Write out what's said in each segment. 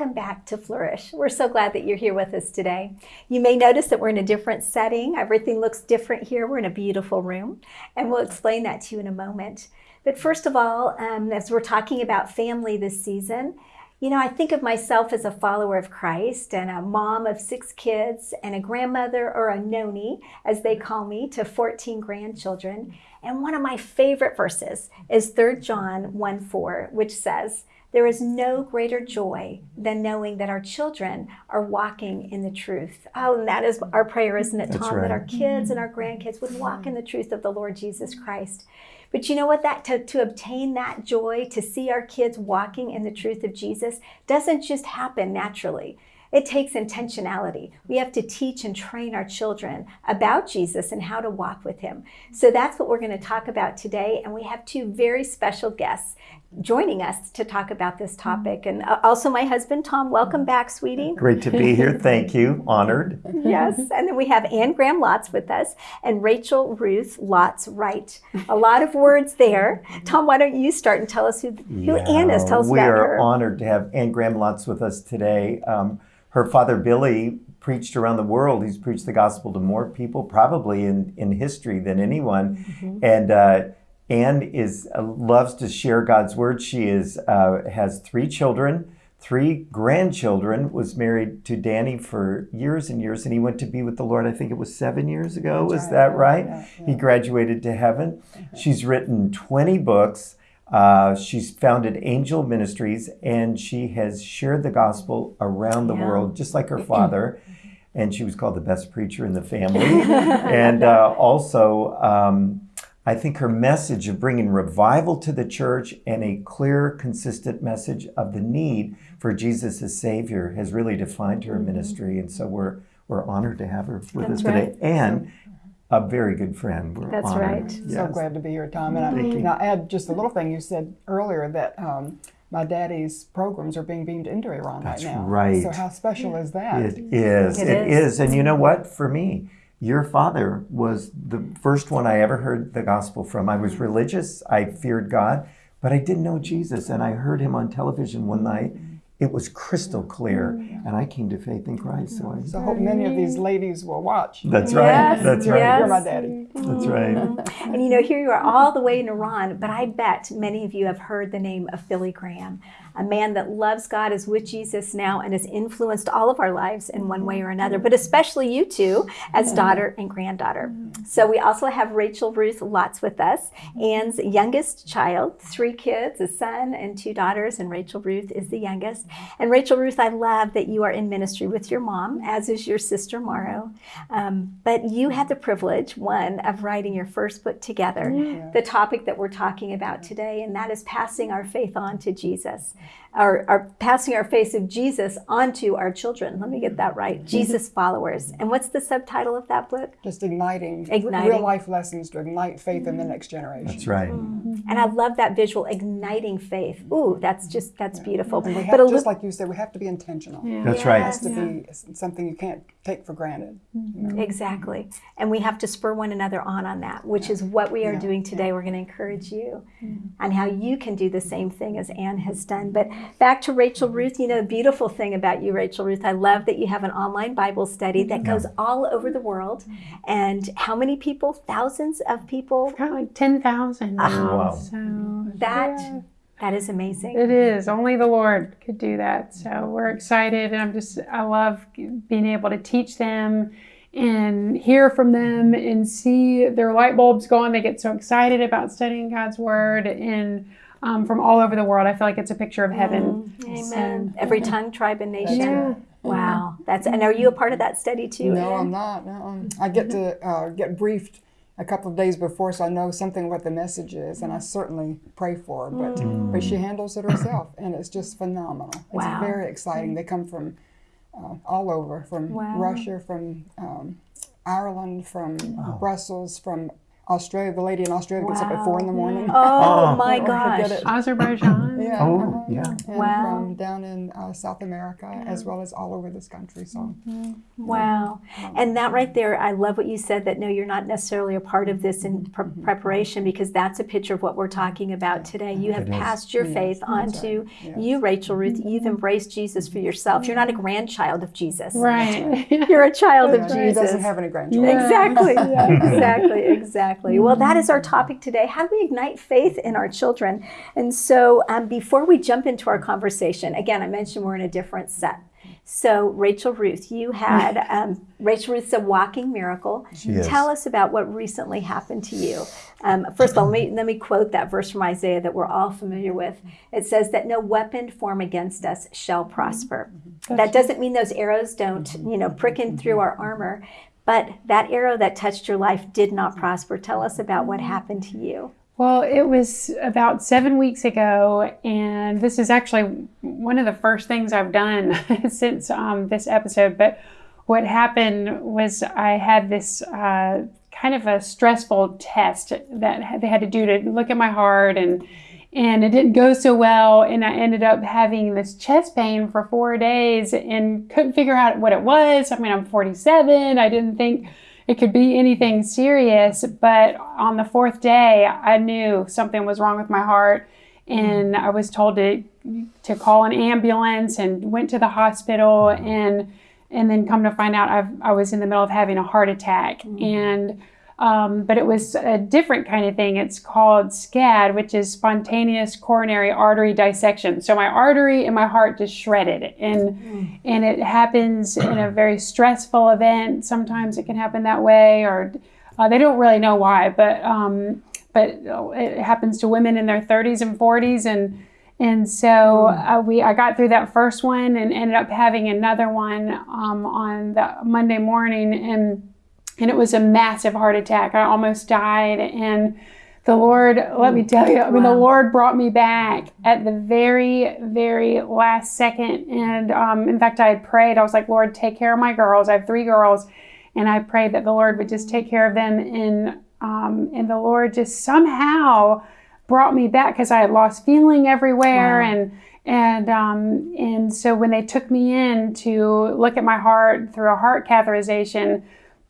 welcome back to Flourish. We're so glad that you're here with us today. You may notice that we're in a different setting. Everything looks different here. We're in a beautiful room, and we'll explain that to you in a moment. But first of all, um, as we're talking about family this season, you know, I think of myself as a follower of Christ and a mom of six kids and a grandmother or a noni, as they call me, to 14 grandchildren. And one of my favorite verses is 3 John 1 4, which says, There is no greater joy than knowing that our children are walking in the truth. Oh, and that is our prayer, isn't it, Tom? Right. That our kids and our grandkids would walk in the truth of the Lord Jesus Christ. But you know what? That to, to obtain that joy, to see our kids walking in the truth of Jesus, doesn't just happen naturally. It takes intentionality. We have to teach and train our children about Jesus and how to walk with him. So that's what we're going to talk about today. And we have two very special guests joining us to talk about this topic. And uh, also my husband, Tom. Welcome back, sweetie. Great to be here. Thank you. Honored. yes. And then we have Anne Graham Lotz with us and Rachel Ruth Lotz Wright. A lot of words there. Tom, why don't you start and tell us who, who yeah, Anne is? Tell us we about her. We are honored to have Anne Graham Lotz with us today. Um, her father, Billy, preached around the world. He's preached the gospel to more people probably in, in history than anyone. Mm-hmm. And uh, Anne is uh, loves to share God's word. She is uh, has three children, three grandchildren. Was married to Danny for years and years, and he went to be with the Lord. I think it was seven years ago. Was that right? Yeah, yeah. He graduated to heaven. Mm-hmm. She's written twenty books. Uh, she's founded Angel Ministries, and she has shared the gospel around the yeah. world, just like her father. and she was called the best preacher in the family, and uh, also. Um, I think her message of bringing revival to the church and a clear, consistent message of the need for Jesus as Savior has really defined her mm-hmm. ministry. And so we're, we're honored to have her with That's us today. Right. And a very good friend. We're That's honored. right. Yes. So glad to be here, Tom. And I, and I add just a little thing you said earlier that um, my daddy's programs are being beamed into Iran That's right now. right. So how special is that? It is. It, it is. is. And you know what? For me, your father was the first one I ever heard the gospel from. I was religious, I feared God, but I didn't know Jesus. And I heard him on television one night it was crystal clear, mm. and I came to faith in Christ. So I, so I hope many of these ladies will watch. That's right. Yes, That's right. Yes. You're my daddy. That's right. And you know, here you are all the way in Iran, but I bet many of you have heard the name of Billy Graham, a man that loves God, is with Jesus now, and has influenced all of our lives in one way or another, but especially you two as daughter and granddaughter. So we also have Rachel Ruth Lotz with us, Anne's youngest child, three kids, a son and two daughters, and Rachel Ruth is the youngest. And Rachel Ruth, I love that you are in ministry with your mom, as is your sister Morrow. Um, but you had the privilege, one, of writing your first book together, yeah. the topic that we're talking about today, and that is passing our faith on to Jesus yeah our, our passing our face of Jesus onto our children. Let me get that right. Mm-hmm. Jesus followers. And what's the subtitle of that book? Just igniting, igniting. real life lessons to ignite faith in the next generation. That's right. Mm-hmm. And I love that visual, igniting faith. Ooh, that's just that's yeah. beautiful. And we have, but just li- like you said, we have to be intentional. Yeah. That's yes. right. It has to yeah. be something you can't take for granted. You know? Exactly. And we have to spur one another on on that, which is what we are doing today. We're going to encourage you mm-hmm. on how you can do the same thing as Anne has done. But back to Rachel Ruth, you know, the beautiful thing about you, Rachel Ruth, I love that you have an online Bible study that goes all over the world. And how many people? Thousands of people? Got like 10,000. Oh, ah. wow. So that. Yeah. That is amazing. It is. Only the Lord could do that. So we're excited. And I'm just, I love being able to teach them and hear from them and see their light bulbs go on. They get so excited about studying God's Word. And um, from all over the world. I feel like it's a picture of heaven. Mm, amen. So, Every tongue, tribe, and nation. Yeah. Wow, that's and are you a part of that study too? No, I'm not. No, I get to uh, get briefed a couple of days before, so I know something what the message is, and I certainly pray for her. But mm. but she handles it herself, and it's just phenomenal. It's wow. very exciting. They come from uh, all over, from wow. Russia, from um, Ireland, from wow. Brussels, from Australia, the lady in Australia gets up at four in the morning. Oh, Oh. my Forget gosh. it. Azerbaijan. Yeah. Oh, uh-huh. yeah. And Wow. from down in uh, South America as well as all over this country. So Wow. And that right there, I love what you said that no, you're not necessarily a part of this in pre- preparation because that's a picture of what we're talking about today. You have It is. passed your faith on to Yes. you, Rachel Ruth. You've embraced Jesus for yourself. You're not a grandchild of Jesus. Right. You're a child of Yeah, Jesus. he doesn't have any grandchildren. Exactly, exactly, exactly. Well, that is our topic today. How do we ignite faith in our children? And so, um, before we jump into our conversation, again, I mentioned we're in a different set. So, Rachel Ruth, you had um, Rachel Ruth's a walking miracle. Is. Tell us about what recently happened to you. Um, first of all, let me, let me quote that verse from Isaiah that we're all familiar with. It says that no weapon formed against us shall prosper. Mm-hmm. That doesn't mean those arrows don't, mm-hmm. you know, prick in through our mm-hmm. armor, but that arrow that touched your life did not prosper. Tell us about what happened to you. Well, it was about seven weeks ago, and this is actually one of the first things I've done since um, this episode. But what happened was I had this uh, kind of a stressful test that they had to do to look at my heart, and and it didn't go so well, and I ended up having this chest pain for four days and couldn't figure out what it was. I mean, I'm 47. I didn't think it could be anything serious, but on the fourth day, I knew something was wrong with my heart, and I was told to to call an ambulance and went to the hospital and and then come to find out I've, I was in the middle of having a heart attack. Mm-hmm. And um, but it was a different kind of thing. It's called SCAD, which is spontaneous coronary artery dissection. So my artery and my heart just shredded, and and it happens in a very stressful event. Sometimes it can happen that way, or uh, they don't really know why, but um, but it happens to women in their 30s and 40s, and and so uh, we I got through that first one and ended up having another one um, on the Monday morning, and and it was a massive heart attack. I almost died, and the Lord, let me tell you, I mean, the Lord brought me back at the very, very last second. And um, in fact, I had prayed. I was like, Lord, take care of my girls. I have three girls, and I prayed that the Lord would just take care of them. And um, and the Lord just somehow brought me back because I had lost feeling everywhere Wow. and and um, and so when they took me in to look at my heart through a heart catheterization,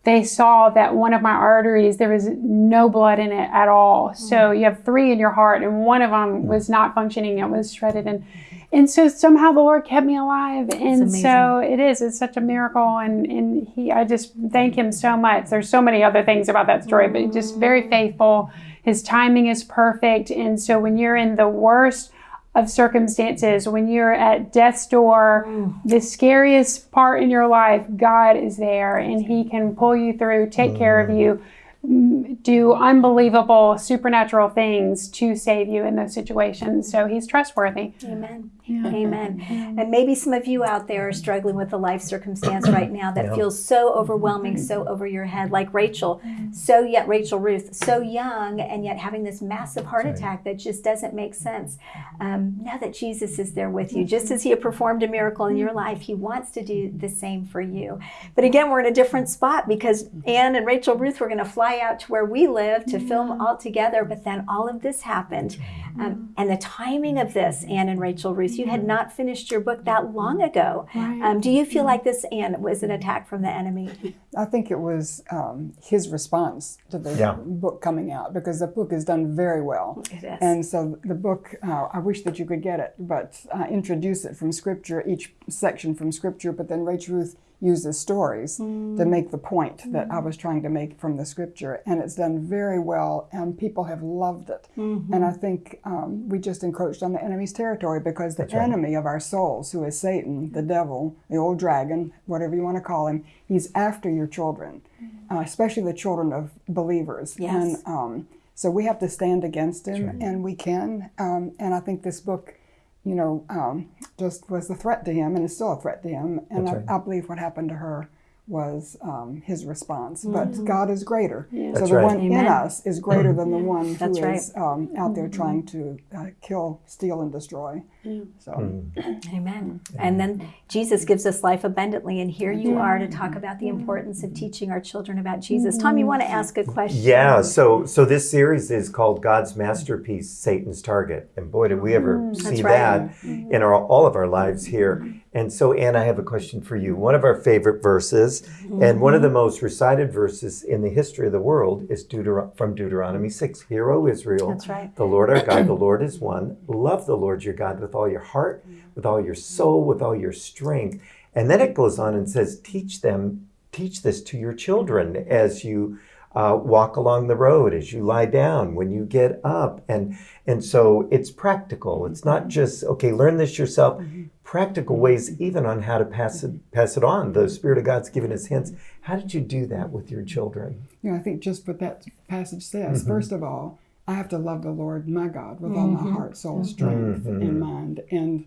they saw that one of my arteries there was no blood in it at all. Hmm. So you have three in your heart, and one of them was hmm. not functioning; it was shredded and. And so somehow the Lord kept me alive, and so it is. It's such a miracle, and and He. I just thank Him so much. There's so many other things about that story, but just very hmm. faithful. His timing is perfect, and so when you're in the worst of circumstances, when you're at death's door, the scariest part in your life, God is there, and He can pull you through, take care of you, m- do unbelievable supernatural things to save you in those situations. So He's trustworthy. Amen. Amen. And maybe some of you out there are struggling with a life circumstance right now that Yeah. feels so overwhelming, so over your head, like Rachel. So yet, Rachel Ruth, so young, and yet having this massive heart attack that just doesn't make sense. Um, now that Jesus is there with you, just as He had performed a miracle in your life, He wants to do the same for you. But again, we're in a different spot because Anne and Rachel Ruth were going to fly out to where we live to film all together, but then all of this happened. Um, and the timing of this, Anne and Rachel Ruth, you had not finished your book that long ago. Um, do you feel like this, Anne, was an attack from the enemy? I think it was um, his response to the Yeah. book coming out because the book is done very well. It is. And so the book, uh, I wish that you could get it, but uh, introduce it from Scripture, each section from Scripture, but then Rachel Ruth uses stories to make the point that I was trying to make from the Scripture. And it's done very well, and people have loved it. And I think um, we just encroached on the enemy's territory because the right. enemy of our souls, who is Satan, the devil, the old dragon, whatever you want to call him, he's after your children, uh, especially the children of believers. Yes. And um, so we have to stand against him, and we can. Um, and I think this book, you know, um, just was a threat to him, and is still a threat to him. And I, right. I believe what happened to her was um, his response. But God is greater. So the right. one in us is greater than the one who That's is right. um, out there trying to uh, kill, steal, and destroy. So hmm. Amen. And then Jesus gives us life abundantly, and here you are to talk about the importance of teaching our children about Jesus. Tom, you mm. want to ask a question? Yeah, so so this series is called God's masterpiece, Satan's target, and boy, did we ever mm. see right. that mm-hmm. in our all of our lives here. And so, Anne, I have a question for you. One of our favorite verses, mm-hmm. and one of the most recited verses in the history of the world, is Deuter- from Deuteronomy six. Hear, O Israel, That's right. the Lord our God, the Lord is one. Love the Lord your God with all your heart, with all your soul, with all your strength. And then it goes on and says, teach them, teach this to your children as you uh, walk along the road, as you lie down, when you get up. And, and so it's practical. It's not mm-hmm. just, okay, learn this yourself. Mm-hmm. Practical mm-hmm. ways, even on how to pass it, pass it on. The Spirit of God's given us hints. How did you do that with your children? you know, I think just what that passage says. First of all, I have to love the Lord my God with all my mm-hmm. heart, soul, strength, mm-hmm. and mind, and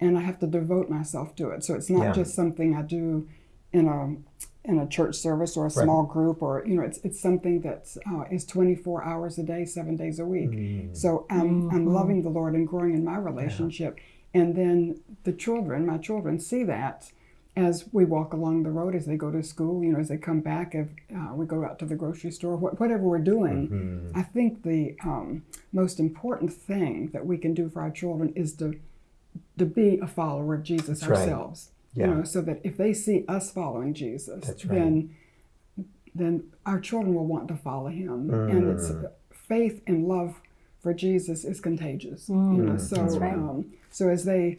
and I have to devote myself to it. So it's not Yeah. just something I do in a in a church service or a small group, or you know, it's it's something that uh, is 24 hours a day, seven days a week. Mm. So I'm I'm mm-hmm. loving the Lord and growing in my relationship, and then the children, my children, see that as we walk along the road, as they go to school, you know, as they come back, if uh, we go out to the grocery store, wh- whatever we're doing, I think the um, most important thing that we can do for our children is to to be a follower of Jesus That's right. ourselves. Yeah. You know, so that if they see us following Jesus, right. then then our children will want to follow him, and it's Mm. faith and love for Jesus is contagious. You know, so right. um, so as they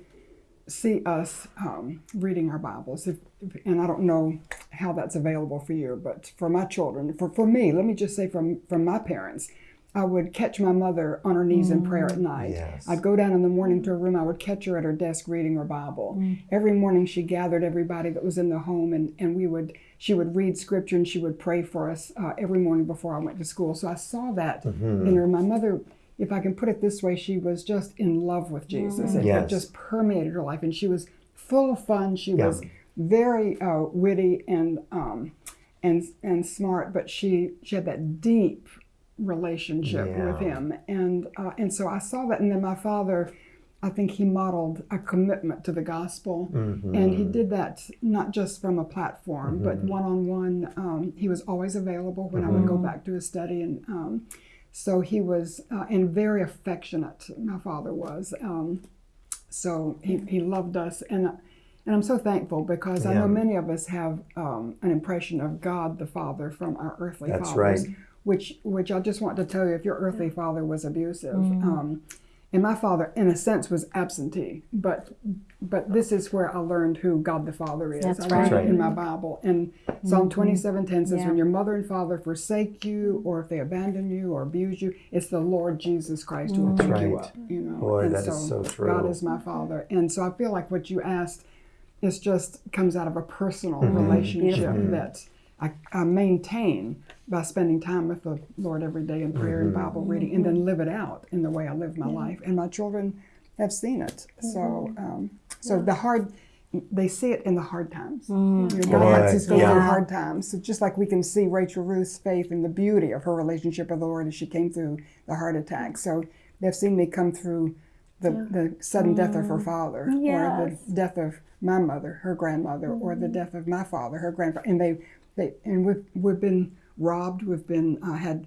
see us um, reading our Bibles, if, and I don't know how that's available for you, but for my children, for, for me, let me just say from from my parents, I would catch my mother on her knees in prayer at night. Yes. I'd go down in the morning to her room. I would catch her at her desk reading her Bible. Every morning she gathered everybody that was in the home, and, and we would she would read scripture and she would pray for us uh, every morning before I went to school. So I saw that in her. My mother, if I can put it this way, she was just in love with Jesus. It, it Yes. just permeated her life, and she was full of fun. She Yeah. was very uh, witty and um, and and smart, but she she had that deep relationship with him, and uh, and so I saw that, and then my father. I think he modeled a commitment to the gospel, and he did that not just from a platform, but one on one. He was always available when I would go back to his study, and um, so he was uh, and very affectionate. My father was. Um, so he, he loved us, and and I'm so thankful because I know many of us have um, an impression of God the Father from our earthly That's fathers, right. which which I just want to tell you, if your earthly father was abusive, um, and my father, in a sense, was absentee, but but this is where I learned who God the Father is. That's I right. That's right. in my Bible, and Psalm 27:10 says, Yeah. "When your mother and father forsake you, or if they abandon you or abuse you, it's the Lord Jesus Christ who will pick you right. up." You know, Boy, and that is so true. God is my father, and so I feel like what you asked is just comes out of a personal Mm-hmm. relationship Beautiful. that I, I maintain by spending time with the Lord every day in prayer and Mm-hmm. Bible reading, and then live it out in the way I live my life. And my children have seen it. So, um, so the hard. They see it in the hard times. You know, God Boy, lets us go yeah. through hard times. So just like we can see Rachel Ruth's faith and the beauty of her relationship with the Lord as she came through the heart attack. So they've seen me come through the, the sudden death of her father, or the death of my mother, her grandmother, or the death of my father, her grandfather, and they, they, and we've we've been robbed, we've been uh, had,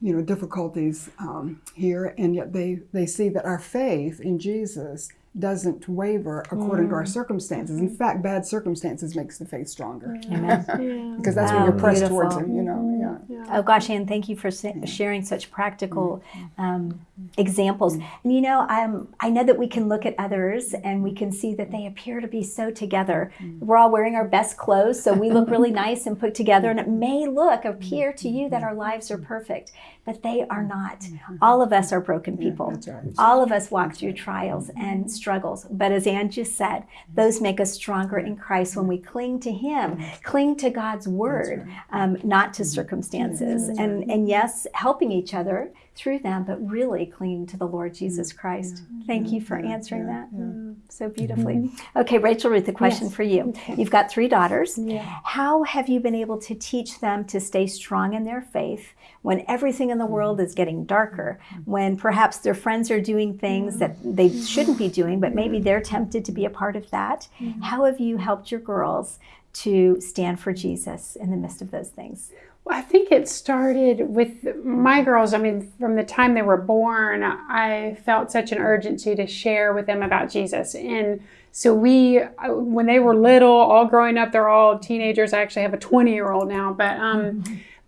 you know, difficulties um, here, and yet they they see that our faith in Jesus doesn't waver according to our circumstances. In fact, bad circumstances makes the faith stronger Amen. because that's Wow, when you're pressed towards beautiful. Him. You know, yeah. Oh gosh, Anne, thank you for sharing such practical mm-hmm. um, examples. Mm-hmm. And you know, um, I know that we can look at others and we can see that they appear to be so together. Mm-hmm. We're all wearing our best clothes, so we look really nice and put together, and it may look, appear to you that our lives are perfect. But they are not. All of us are broken people. Right. All of us walk through trials and struggles. But as Anne just said, those make us stronger in Christ when we cling to Him, cling to God's Word, um, not to circumstances. And, and yes, helping each other through them, but really clinging to the Lord Jesus mm-hmm. Christ. Thank you for answering that mm, so mm-hmm. beautifully. Okay, Rachel Ruth, a question Yes. for you. You've got three daughters. Yeah. How have you been able to teach them to stay strong in their faith when everything in the mm-hmm. world is getting darker? When perhaps their friends are doing things that they shouldn't be doing, but maybe they're tempted to be a part of that? How have you helped your girls to stand for Jesus in the midst of those things? Well, I think it started with my girls. I mean, from the time they were born, I felt such an urgency to share with them about Jesus. And so we, uh, when they were little, all growing up, they're all teenagers. I actually have a 20 year old now, but um,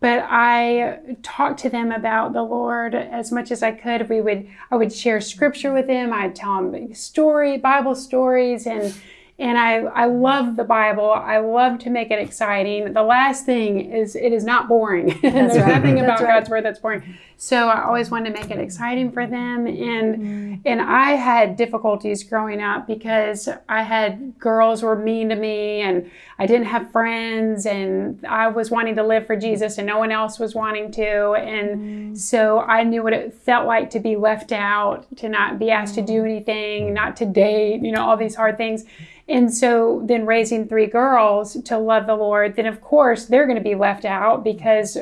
but I talked to them about the Lord as much as I could. We would, I would share scripture with them. I'd tell them story, Bible stories, and and I, I love the Bible. I love to make it exciting. The last thing is it is not boring. There's right. nothing about right. God's word that's boring. So I always wanted to make it exciting for them. And mm-hmm. and I had difficulties growing up because I had girls who were mean to me and I didn't have friends and I was wanting to live for Jesus and no one else was wanting to. And mm-hmm. so I knew what it felt like to be left out, to not be asked to do mm-hmm. anything, not to date, you know, all these hard things. And so then raising three girls to love the Lord, then of course they're going to be left out because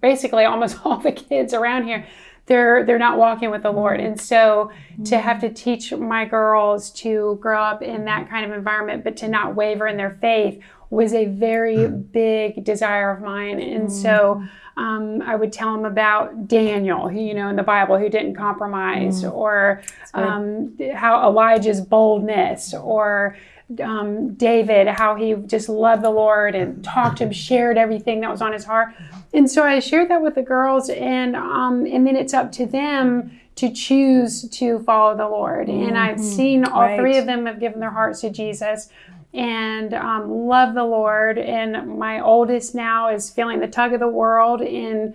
basically almost all the kids around here they're they're not walking with the Lord. And so to have to teach my girls to grow up in that kind of environment but to not waver in their faith was a very big desire of mine. And so um, I would tell them about Daniel, who, you know, in the Bible, who didn't compromise, or um, how Elijah's boldness, or um, David, how he just loved the Lord and talked to him, shared everything that was on his heart. And so I shared that with the girls, and um, and then it's up to them to choose to follow the Lord. And I've seen all Right. three of them have given their hearts to Jesus and um, love the Lord. And my oldest now is feeling the tug of the world and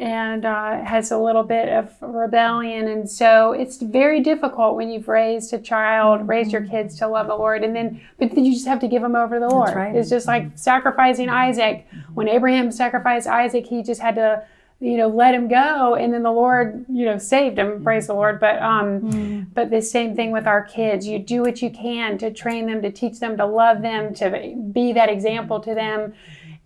and uh, has a little bit of rebellion. And so it's very difficult when you've raised a child, raised your kids to love the Lord, and then but then you just have to give them over to the Lord. right. It's just like sacrificing Isaac. When Abraham sacrificed Isaac, he just had to you know let him go and then the lord you know saved him praise the lord but um but the same thing with our kids you do what you can to train them to teach them to love them to be that example to them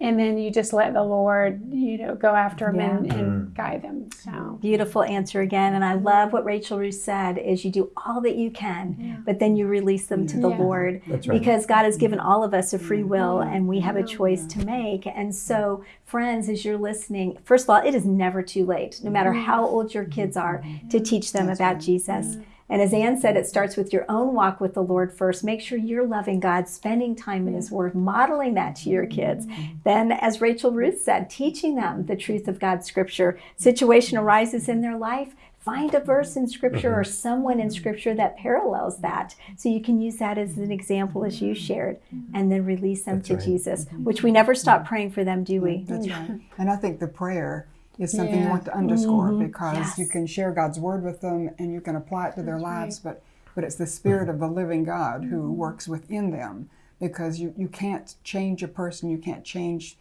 and then you just let the lord you know go after them and, and mm. guide them so Beautiful answer again. And I mm-hmm. love what Rachel Ruth said is you do all that you can, but then you release them to the Yeah. Lord. That's right. Because God has given mm-hmm. all of us a free mm-hmm. will and we have a choice to make. And so, friends, as you're listening, first of all, it is never too late, no matter how old your kids are, to teach them about Jesus. And as Anne said, it starts with your own walk with the Lord first. Make sure you're loving God, spending time in His Word, modeling that to your kids. Mm-hmm. Then, as Rachel Ruth said, teaching them the truth of God's Scripture. Situation mm-hmm. arises in their life. Find a verse in Scripture or mm-hmm. someone in Scripture that parallels that. So you can use that as an example, as you shared, and then release them to right. Jesus, which we never stop praying for them, do we? That's right. And I think the prayer is something you want to underscore mm-hmm. because Yes. you can share God's word with them and you can apply it to their lives, but but it's the spirit mm-hmm. of the living God who mm-hmm. works within them because you, you can't change a person, you can't change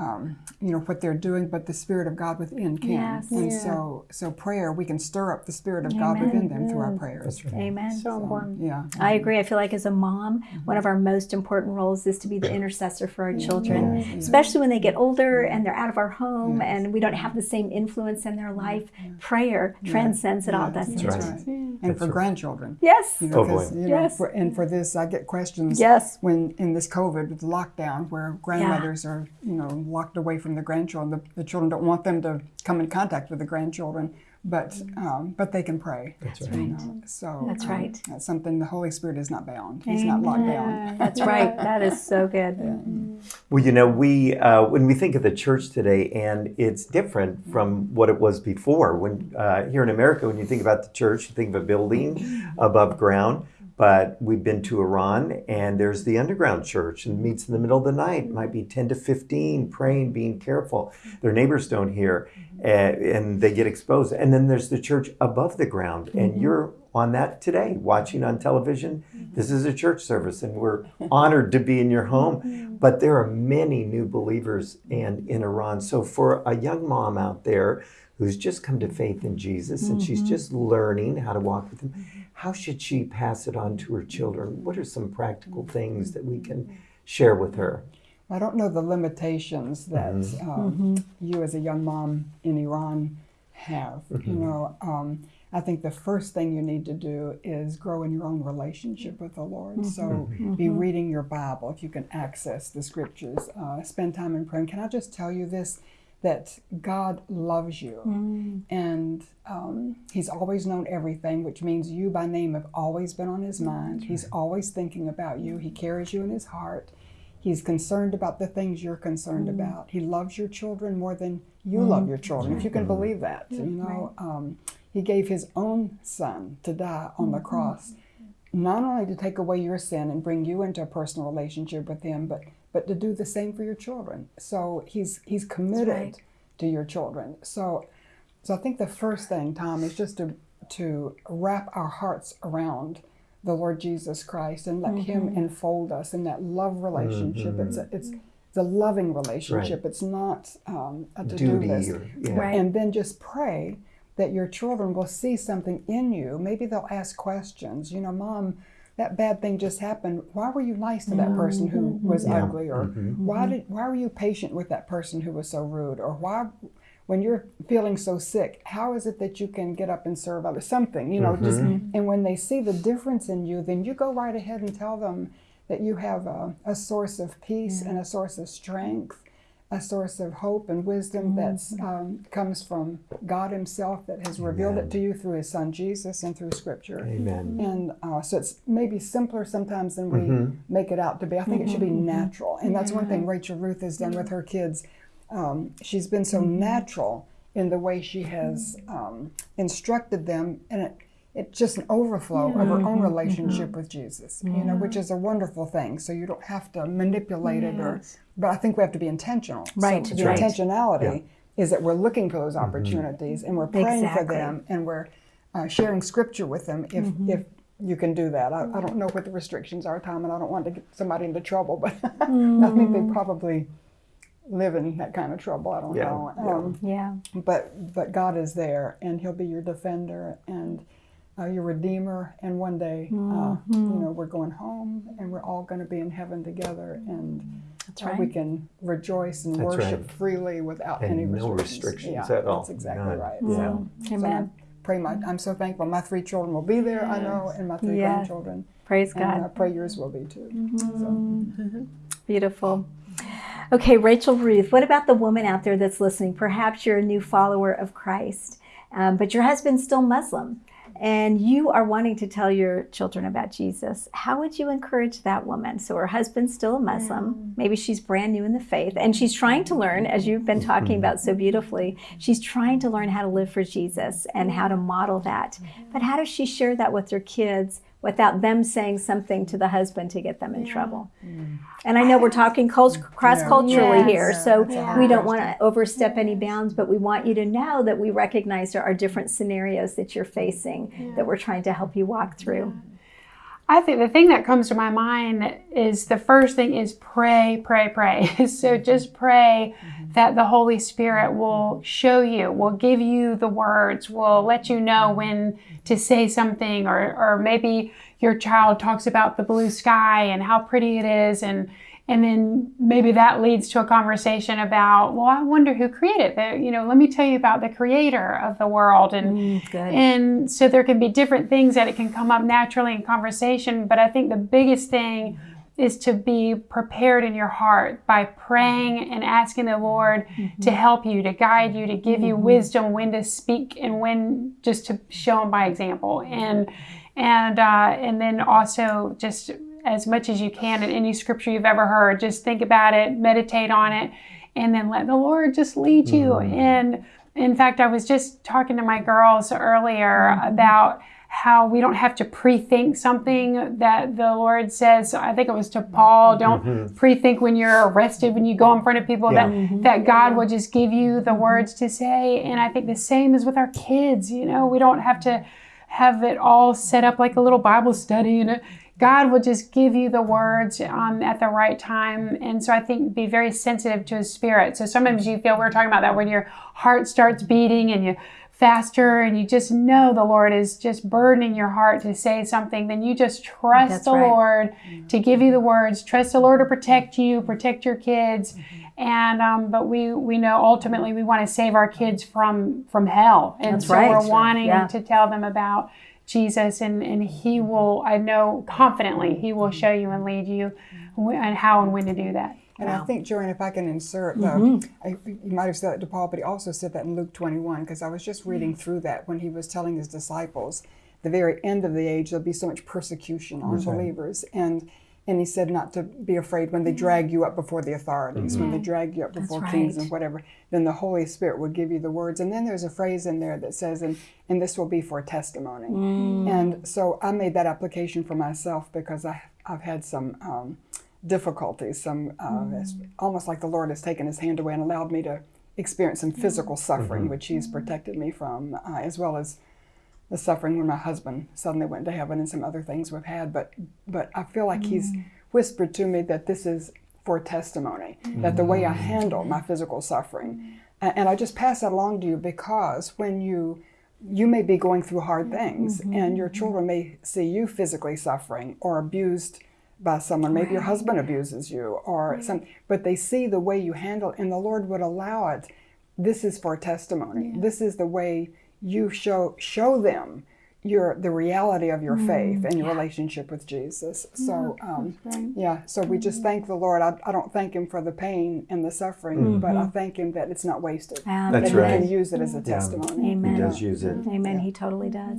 um, you know what they're doing, but the spirit of God within can. Yes. And Yeah. so so prayer, we can stir up the spirit of God within them through our prayers. Amen. so important Yeah. I agree. I feel like as a mom, one of our most important roles is to be the intercessor for our children, especially when they get older and they're out of our home and we don't have the same influence in their life. Prayer transcends it all, doesn't That's it? right. And for grandchildren. Yes. You know, Oh, you know, Yes. for, and for this, I get questions Yes. when in this COVID with the lockdown, where grandmothers are, you know, locked away from the grandchildren. The, the children don't want them to come in contact with the grandchildren, but um, but they can pray. That's right. You know, so That's um, right. That's something the Holy Spirit is not bound. He's not locked down. That's right. That is so good. Well, you know, we uh, when we think of the church today, and it's different from what it was before. When uh, here in America, when you think about the church, you think of a building above ground. But we've been to Iran, and there's the underground church, and meets in the middle of the night. It might be 10 to 15, praying, being careful. Their neighbors don't hear, uh, and they get exposed. And then there's the church above the ground, and mm-hmm. you're on that today, watching on television. Mm-hmm. This is a church service, and we're honored to be in your home. But there are many new believers and in Iran. So for a young mom out there who's just come to faith in Jesus and she's just learning how to walk with him, how should she pass it on to her children? What are some practical mm-hmm. things that we can mm-hmm. share with her? I don't know the limitations that mm-hmm. um, you as a young mom in Iran have. You know, um, I think the first thing you need to do is grow in your own relationship with the Lord. So be reading your Bible if you can access the scriptures. Uh, spend time in prayer. And can I just tell you this? That God loves you, and um, He's always known everything, which means you by name have always been on His mind. He's always thinking about you. He carries you in His heart. He's concerned about the things you're concerned about. He loves your children more than you love your children, if you can believe that. You know, um, He gave His own Son to die on the cross, not only to take away your sin and bring you into a personal relationship with Him, but but to do the same for your children. So He's He's committed right. to your children. So so I think the first thing, Tom, is just to to wrap our hearts around the Lord Jesus Christ and let Him enfold us in that love relationship. It's a, it's a loving relationship. It's not um, a to do Duty list. or yeah. Right. And then just pray that your children will see something in you. Maybe they'll ask questions. You know, Mom, that bad thing just happened. Why were you nice to that person who mm-hmm. was Yeah. ugly? Or mm-hmm. why mm-hmm. did why were you patient with that person who was so rude? Or why when you're feeling so sick, how is it that you can get up and serve others? Something, you know, just and when they see the difference in you, then you go right ahead and tell them that you have a, a source of peace and a source of strength, a source of hope and wisdom that's um, comes from God Himself that has revealed it to you through His Son Jesus and through Scripture. Amen. And uh, so it's maybe simpler sometimes than we make it out to be. I think it should be natural. And that's one thing Rachel Ruth has done with her kids. Um, she's been so natural in the way she has um, instructed them, and it, it's just an overflow of her own relationship with Jesus, you know, which is a wonderful thing. So you don't have to manipulate it, or, but I think we have to be intentional. Right, So the right. intentionality is that we're looking for those opportunities and we're praying for them and we're uh, sharing scripture with them if Mm-hmm. if you can do that. I, I don't know what the restrictions are, Tom, and I don't want to get somebody into trouble, but I Mm. think they probably live in that kind of trouble. I don't Yeah, know. yeah. Um, Yeah. but but God is there, and He'll be your defender and uh, your redeemer. And one day, uh, Mm-hmm. you know, we're going home, and we're all going to be in heaven together, and That's uh, right. we can rejoice and That's worship right. freely without And any no restrictions. restrictions yeah, at all. That's exactly None. right. Yeah. So, so I Amen. pray my. I'm so thankful. My three children will be there. I know, and my three Yes. grandchildren. Praise And I God. pray yours will be too. So. Beautiful. Okay, Rachel Ruth, what about the woman out there that's listening? Perhaps you're a new follower of Christ, um, but your husband's still Muslim, and you are wanting to tell your children about Jesus. How would you encourage that woman? So her husband's still a Muslim. Mm. Maybe she's brand new in the faith, and she's trying to learn, as you've been talking about so beautifully, she's trying to learn how to live for Jesus and how to model that. But how does she share that with her kids without them saying something to the husband to get them in trouble? Mm. And I know we're talking cross culturally Yes. here, so That's a hard we don't want to overstep any bounds, but we want you to know that we recognize there are different scenarios that you're facing that we're trying to help you walk through. I think the thing that comes to my mind is the first thing is pray, pray, pray. so mm-hmm. just pray mm-hmm. that the Holy Spirit will show you, will give you the words, will let you know mm-hmm. when to say something, or, or maybe your child talks about the blue sky and how pretty it is, and and then maybe that leads to a conversation about, well, I wonder who created the, you know, let me tell you about the creator of the world and mm, Good. and so there can be different things that it can come up naturally in conversation. But I think the biggest thing is to be prepared in your heart by praying and asking the Lord mm-hmm. to help you, to guide you, to give you mm-hmm. wisdom when to speak and when just to show Him by example. And and uh, and then also just as much as you can in any scripture you've ever heard, just think about it, meditate on it, and then let the Lord just lead you. And in fact, I was just talking to my girls earlier about how we don't have to pre-think something that the Lord says. I think it was to Paul, don't Mm-hmm. pre-think when you're arrested, when you go in front of people, Yeah. that, that God will just give you the words to say. And I think the same is with our kids. You know, we don't have to have it all set up like a little Bible study and God will just give you the words um, at the right time. And so I think be very sensitive to his spirit. So sometimes you feel, we are talking about that when your heart starts beating and you faster and you just know the Lord is just burdening your heart to say something, then you just trust That's the right. Lord to give you the words. Trust the Lord to protect you, protect your kids. And um, but we we know ultimately we want to save our kids from from hell, and That's so right. we're wanting Yeah. to tell them about Jesus, and and He will. I know confidently He will show you and lead you, and how and when to do that. And I think, Joanne, if I can insert, the, Mm-hmm. I, you might have said that to Paul, but he also said that in Luke 21, because I was just Mm-hmm. reading through that when he was telling his disciples, the very end of the age, there'll be so much persecution on believers. And and he said not to be afraid when they drag you up before the authorities, when they drag you up before kings and whatever, then the Holy Spirit will give you the words. And then there's a phrase in there that says, and, and this will be for testimony. And so I made that application for myself because I, I've had some um, difficulties, some uh, it's almost like the Lord has taken his hand away and allowed me to experience some physical suffering, which he's protected me from, uh, as well as the suffering when my husband suddenly went to heaven and some other things we've had. But but I feel like he's mm. whispered to me that this is for testimony, that the way I mm. handle my physical suffering, mm. and I just pass that along to you because when you you may be going through hard mm-hmm. things mm-hmm. and your mm-hmm. children may see you physically suffering or abused by someone. Maybe your husband abuses you or some but they see the way you handle it, and the lord would allow it. This is for testimony. This is the way you show show them your the reality of your faith and your relationship with jesus so um, yeah so we just thank the lord I, I don't thank him for the pain and the suffering but i thank him that it's not wasted Um, That's that right. he can use it as a testimony Amen. He does use it. Amen. He totally does.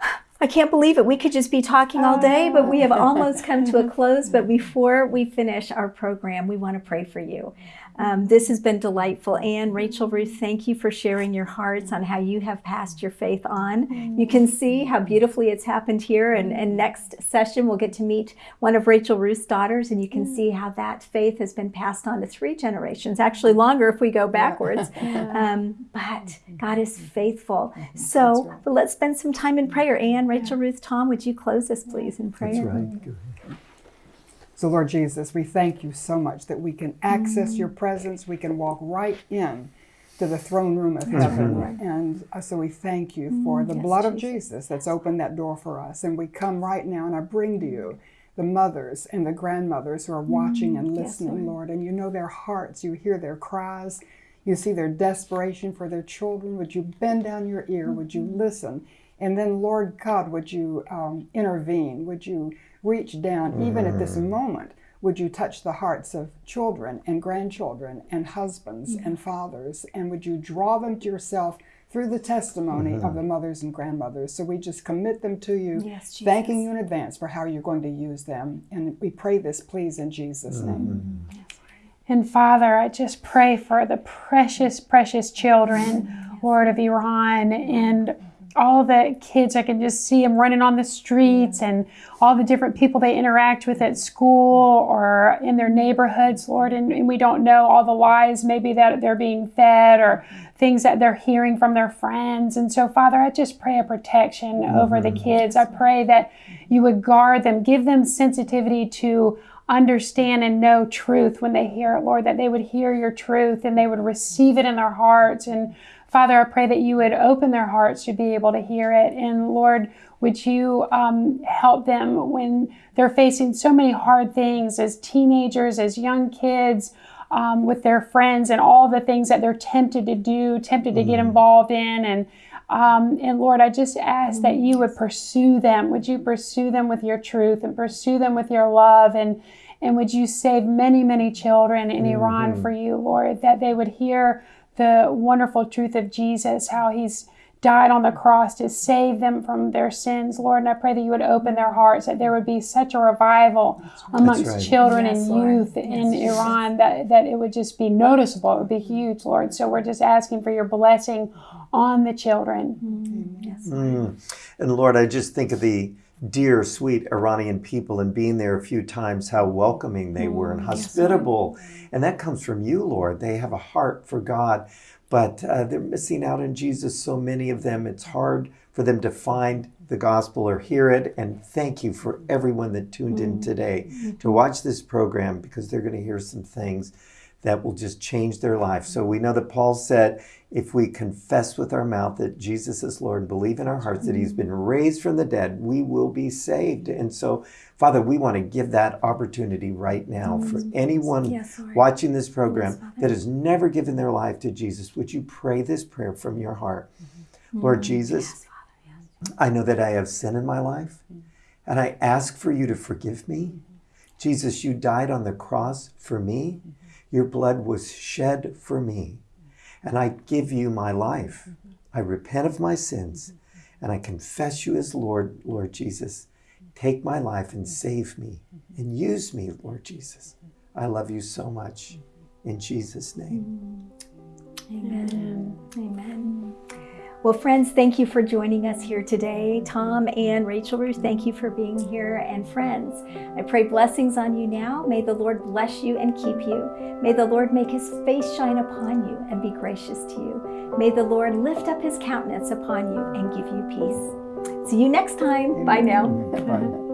I can't believe it. We could just be talking all day, but we have almost come to a close. But before we finish our program, we want to pray for you. Um, this has been delightful. And Rachel Ruth, thank you for sharing your hearts on how you have passed your faith on. You can see how beautifully it's happened here. And, and next session, we'll get to meet one of Rachel Ruth's daughters, and you can see how that faith has been passed on to three generations, actually longer if we go backwards. Um, but God is faithful. So but let's spend some time in prayer. Anne, Rachel Ruth, Tom, would you close us, please, in prayer? That's right. So, Lord Jesus, we thank you so much that we can access your mm-hmm. presence. We can walk right in to the throne room of mm-hmm. heaven. And uh, so we thank you mm, for the yes, blood of Jesus. Jesus that's opened that door for us. And we come right now and I bring to you the mothers and the grandmothers who are mm, watching and yes, listening, Lord. And you know their hearts, you hear their cries, you see their desperation for their children. Would you bend down your ear? Would you mm-hmm. listen? And then, Lord God, would you um, intervene? Would you reach down, even at this mm-hmm. moment? Would you touch the hearts of children and grandchildren and husbands mm-hmm. and fathers? And would you draw them to yourself through the testimony of the mm-hmm. mothers and grandmothers? So we just commit them to you, Yes, Jesus. thanking you in advance for how you're going to use them. And we pray this, please, in Jesus' name. And Father, I just pray for the precious, precious children, Lord of Iran, and all the kids. I can just see them running on the streets and all the different people they interact with at school or in their neighborhoods, Lord. And, and we don't know all the lies maybe that they're being fed or things that they're hearing from their friends. And so, Father, I just pray a protection over the mm-hmm. kids. I pray that you would guard them, give them sensitivity to understand and know truth when they hear it, Lord, that they would hear your truth and they would receive it in their hearts. And Father, I pray that you would open their hearts to be able to hear it. And Lord, would you um, help them when they're facing so many hard things as teenagers, as young kids, um, with their friends, and all the things that they're tempted to do, tempted to get involved in. And um, and Lord, I just ask that you would pursue them. Would you pursue them with your truth and pursue them with your love? And, and would you save many, many children in Iran for you, Lord, that they would hear the wonderful truth of Jesus, how he's died on the cross to save them from their sins, Lord. And I pray that you would open their hearts, that there would be such a revival amongst right. children Yes, and Lord. youth in Iran that, that it would just be noticeable. It would be huge, Lord. So we're just asking for your blessing on the children. Yes. Mm. And Lord, I just think of the dear, sweet Iranian people and being there a few times, how welcoming they were and mm, hospitable. And that comes from you, Lord. They have a heart for God, but uh, they're missing out on Jesus, so many of them. It's hard for them to find the gospel or hear it. And thank you for everyone that tuned in mm. today mm-hmm. to watch this program because they're going to hear some things that will just change their life. So we know that Paul said, if we confess with our mouth that Jesus is Lord and believe in our hearts that he's been raised from the dead, we will be saved. And so, Father, we want to give that opportunity right now for anyone Yes, watching this program Yes, that has never given their life to Jesus. Would you pray this prayer from your heart? Lord Jesus, yes, I know that I have sin in my life, and I ask for you to forgive me. Jesus, you died on the cross for me. Your blood was shed for me. And I give you my life. I repent of my sins, and I confess you as Lord, Lord Jesus. Take my life and save me, and use me, Lord Jesus. I love you so much. In Jesus' name. Amen. Amen. Well, friends, thank you for joining us here today. Tom and Rachel Ruth, thank you for being here. And friends, I pray blessings on you now. May the Lord bless you and keep you. May the Lord make his face shine upon you and be gracious to you. May the Lord lift up his countenance upon you and give you peace. See you next time. Bye now. Bye.